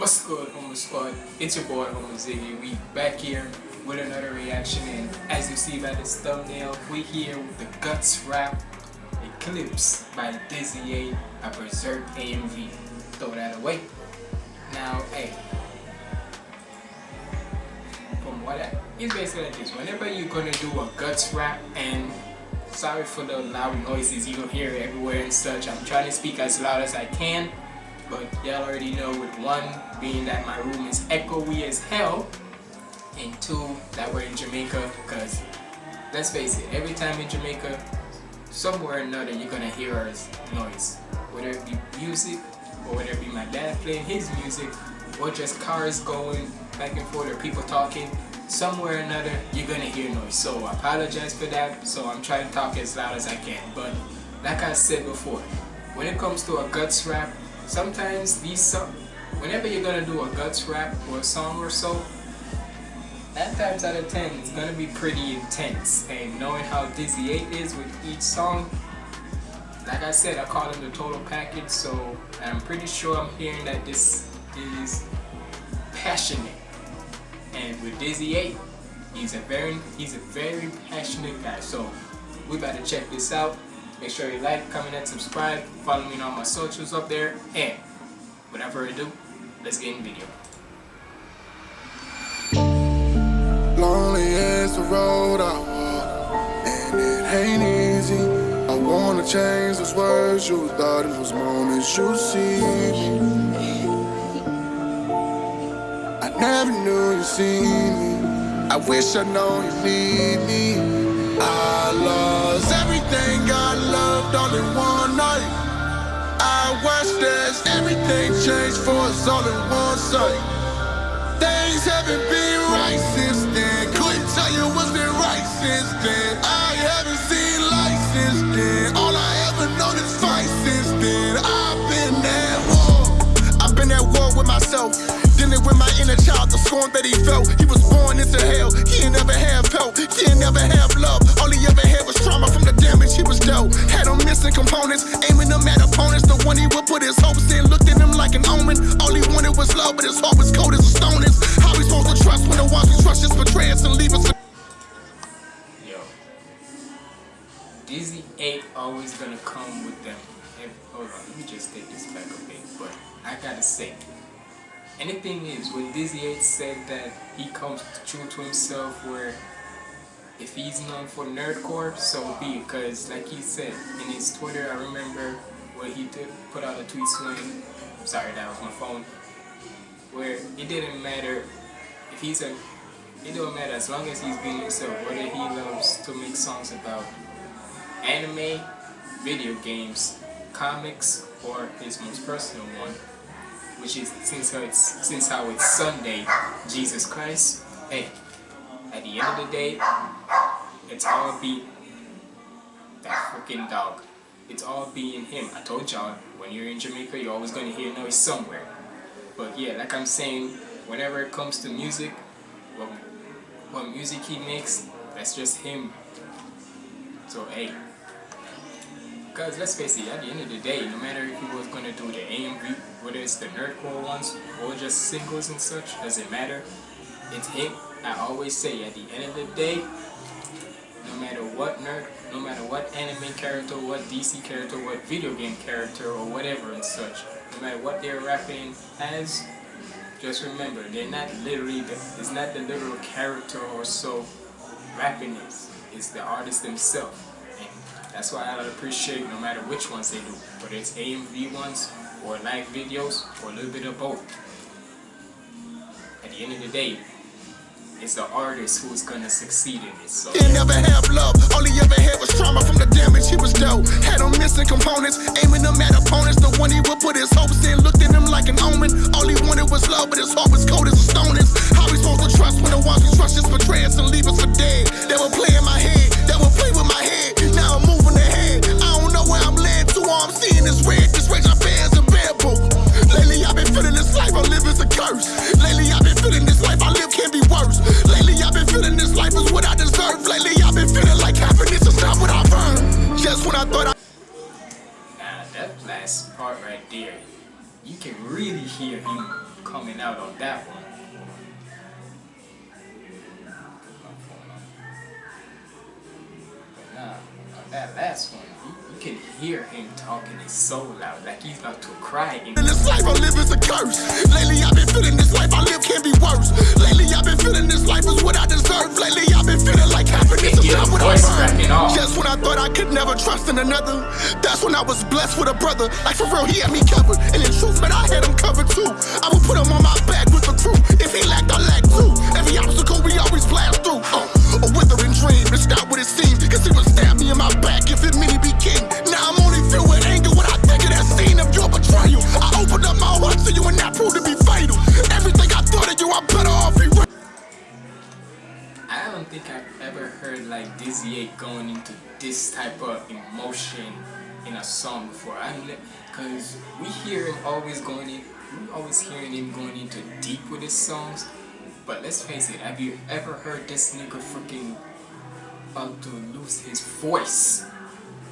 What's good, Humble Squad? It's your boy, Humble Ziggy. We back here with another reaction, and as you see by this thumbnail, we here with the Guts Rap Eclipse by Dizzy 8, a Berserk AMV. Throw that away. Now, hey, from what I, it's basically like this. Whenever you're gonna do a Guts Rap, and sorry for the loud noises you hear everywhere and such, I'm trying to speak as loud as I can but y'all already know with one being that my room is echoey as hell and two that we're in Jamaica because let's face it every time in Jamaica somewhere or another you're gonna hear noise. Whether it be music or whether it be my dad playing his music or just cars going back and forth or people talking somewhere or another you're gonna hear noise. So I apologize for that. So I'm trying to talk as loud as I can. But like I said before when it comes to a guts rap sometimes these songs, whenever you're gonna do a guts rap or a song or so, nine times out of ten it's gonna be pretty intense. And knowing how Dizzy 8 is with each song, like I said, I call him the total package. So I'm pretty sure I'm hearing that this is passionate. And with Dizzy 8, he's a very he's a very passionate guy. So we better check this out. Make sure you like, comment, and subscribe. Follow me on all my socials up there. And without further ado, let's get in the video. Lonely is the road I walk, and it ain't easy. I wanna change those words you thought in those moments you see me. I never knew you see me. I wish I know you need me. I lost everything I loved all in one night. I watched as everything changed for us all in one sight. Things haven't been right since then. Couldn't tell you what's been right since then. I haven't seen light since then. All I ever known is fight since then. I've been at war. I've been at war with myself. Dealing with my inner child, the scorn that he felt. He was born into hell. He ain't never have help. He ain't never have love. All he ever damage he was dealt. Had him missing components, aiming them at opponents. The one he would put his hopes in, looked at him like an omen. All he wanted was love, but his heart was cold as a stone. Is how supposed to trust when the we trust just betray us and leave us. Yo, Dizzy 8 always gonna come with them. Hey, hold on, let me just take this back a bit. But I gotta say, and the thing is, when Dizzy 8 said that he comes true to himself where if he's known for nerdcore, so be it. Because like he said in his Twitter, I remember when he did put out a tweet saying, sorry that was my phone, where it didn't matter if he's a, it don't matter as long as he's being himself, whether he loves to make songs about anime, video games, comics, or his most personal one, which is since how it's since how it's Sunday, Jesus Christ. Hey, at the end of the day, it's all be that freaking dog. It's all being him. I told y'all, when you're in Jamaica, you're always gonna hear noise somewhere. But yeah, like I'm saying, whenever it comes to music, what, what music he makes, that's just him. So hey, because let's face it, at the end of the day, no matter if he was going to do the AMV, whether it's the nerdcore ones or just singles and such, doesn't matter. It's him. I always say, at the end of the day, no matter what nerd, no matter what anime character, what DC character, what video game character, or whatever and such, no matter what they're rapping as, just remember, they're not literally, the, it's not the literal character or so rapping is. It's the artist themselves. And that's why I appreciate no matter which ones they do, whether it's AMV ones or live videos or a little bit of both. At the end of the day, it's the artist who's gonna succeed in it. So. He never have love, all he ever had was trauma from the damage he was dealt. Had him missing components, aiming them at opponents. The one he would put his hopes in, looked at him like an omen. All he wanted was love, but his heart was cold as a stone. Is how we supposed to trust when the ones we trust just betray us and leave us for dead. They will play in my head, they will play with my head. Now I'm moving coming out on that one. But nah, on that last one, you, you can hear him talking it so loud, like he's about to cry. In this life I live is a curse. Lately I've been feeling this life I live can't be worse. Lately I've been feeling this life is what I deserve. Lately I've been feeling like happiness is not what I earn. Just I thought I could never trust in another, that's when I was blessed with a brother. Like for real, he had me covered. And in truth, man, I had him covered too. I would put him on my back with the crew. If he lacked, I lacked too. Every obstacle we always blast through. Uh, a withering dream, it's not what it seems. Cause he would stab me in my back if it meant he be king. Now I'm only filled with anger when I think of that scene of your betrayal. I opened up my heart to you and that proved to be think I've ever heard like Dizzy 8 going into this type of emotion in a song before. I mean, cause we hear him always going in, we always hearing him going into deep with his songs. But let's face it, have you ever heard this nigga freaking about to lose his voice?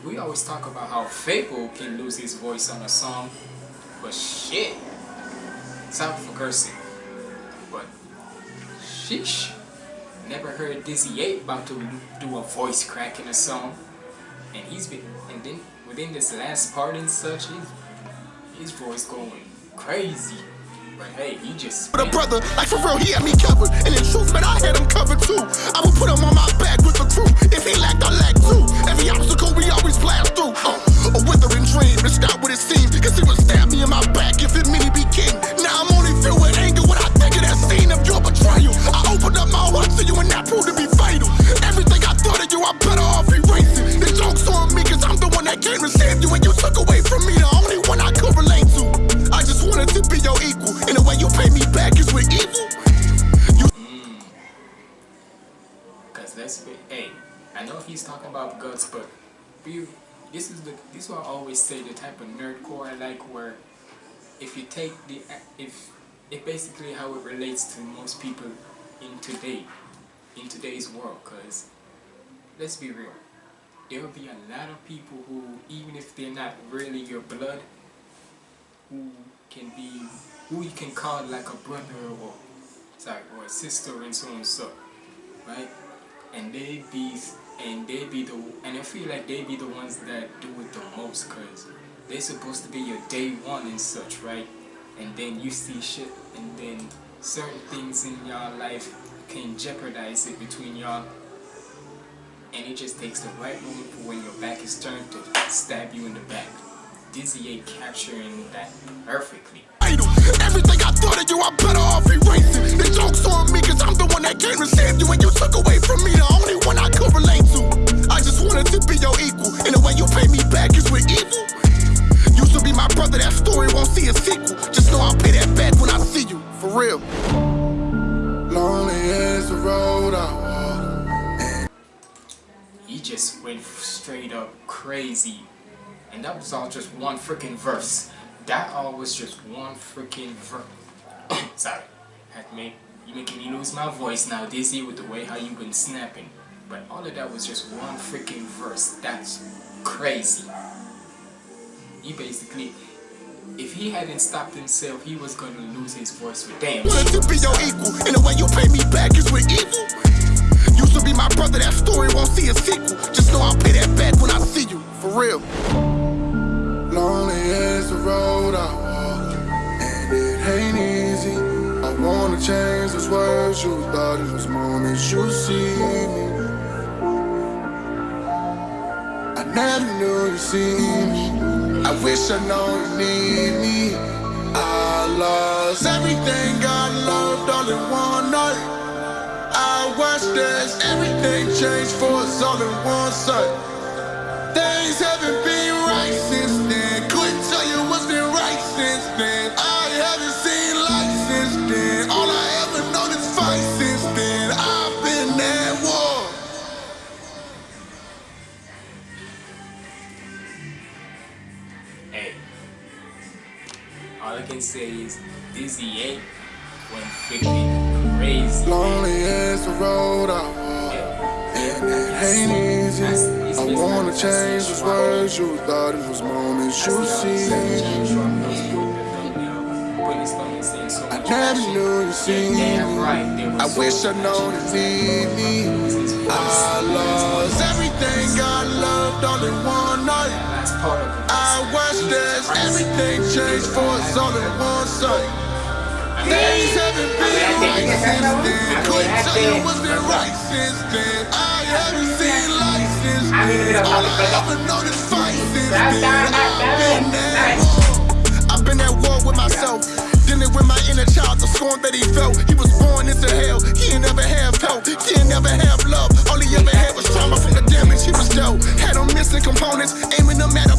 We always talk about how FabvL can lose his voice on a song, but shit, sorry for cursing, but sheesh. Never heard Dizzy 8 about to do a voice crack in a song. And he's been, and then within this last part and such, his, his voice going crazy. But hey, he just But a brother, like for real, he had me covered. And in truth, man, I had him covered too. I would put him on my back with the crew. If he lacked, I lacked too. Every obstacle we always blast through. Uh, a withering dream, it's not what it seemed. Cause he would stab me in my back if it meant he be king. Now I'm only filled with anger when I think of that scene of your betrayal. I opened up my proved to be fatal. Everything I thought of you, I better off erasing. The joke's on me cause I'm the one that you and you took away from me the only one I could relate to. I just wanted to be your equal. And the way you pay me back is with evil. Cause let's be, hey, I know he's talking about guts, but we, this is the, this I always say, the type of nerdcore I like, where if you take the, if, it basically how it relates to most people in today, in today's world, cause let's be real, there will be a lot of people who, even if they're not really your blood, who can be, who you can call like a brother or, sorry, or a sister and so on and so, right? And they be, and they be the, and I feel like they be the ones that do it the most, cause they're supposed to be your day one and such, right? And then you see shit, and then certain things in your life can jeopardize it between y'all and it just takes the right moment for when your back is turned to stab you in the back. Dizzy 8 capturing that perfectly. Everything I thought of you, I'm better off erasing. The joke's on me, cause I'm the one that to save you, and you took away from me the only one I could relate to. I just wanted to be your equal, and the way you pay me back is with evil. Used to be my brother, that story won't see a sequel. Just know I'll pay that back when I see you, for real. Is the road I walk. He just went straight up crazy. And that was all just one freaking verse. That all was just one freaking verse. Sorry. Had me, you making me lose my voice now, Dizzy, with the way how you been snapping. But all of that was just one freaking verse. That's crazy. He basically, if he hadn't stopped himself, he was gonna lose his voice with damn. Wanted to be your equal, and the way you pay me back is with evil. Used to be my brother, that story won't see a sequel. Just know I'll pay that back when I see you, for real. Lonely is the road I walk, and it ain't easy. I wanna change those words you thought it was moments you see me. I never knew you see me. I wish I know you need me. I lost everything I loved all in one night. I watched as everything changed for us all in one sight. Hey, all I can say is Dizzy 8 went freaking crazy. Lonely is the road I walk, and it ain't easy. I wanna change those words you thought it was moments you see. Putting his thumb and saying so I never knew you see me. I wish I known need me. I lost everything I loved all in one night. That's part of it. I watched as everything changed for us all in one sight. Things haven't been right since then. Couldn't tell you what's been right since then. I haven't seen light since then. All I ever know is fight since then. I've been at war. I've been at war with myself. Dealing with my inner child, the scorn that he felt. He was born into hell. He ain't never have help. He ain't never have love. All he ever had was trauma from the damage he was dealt. Had him missing components, aiming them at opponents.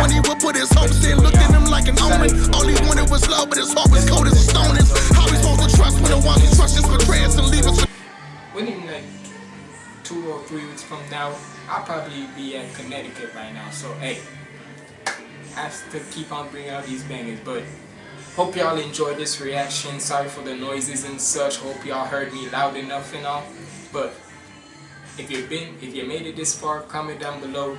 When he would put his hopes in, looked at him like an omen. All he wanted was love, but his heart was cold as a stone. Is How we supposed to trust when the one who trusts us betray us and leave us? within like two or three weeks from now, I'll probably be at Connecticut by now. So hey, I have to keep on bringing out these bangers. But hope y'all enjoyed this reaction. Sorry for the noises and such. Hope y'all heard me loud enough and all. But if you've been, if you made it this far, comment down below.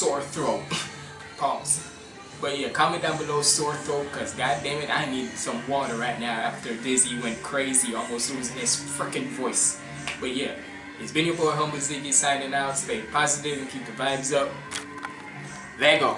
Sore throat. Pause. But yeah, comment down below sore throat because god damn it, I need some water right now after Dizzy went crazy, almost losing his freaking voice. But yeah, it's been your boy Humble Ziggy signing out. Stay positive and keep the vibes up. Lego.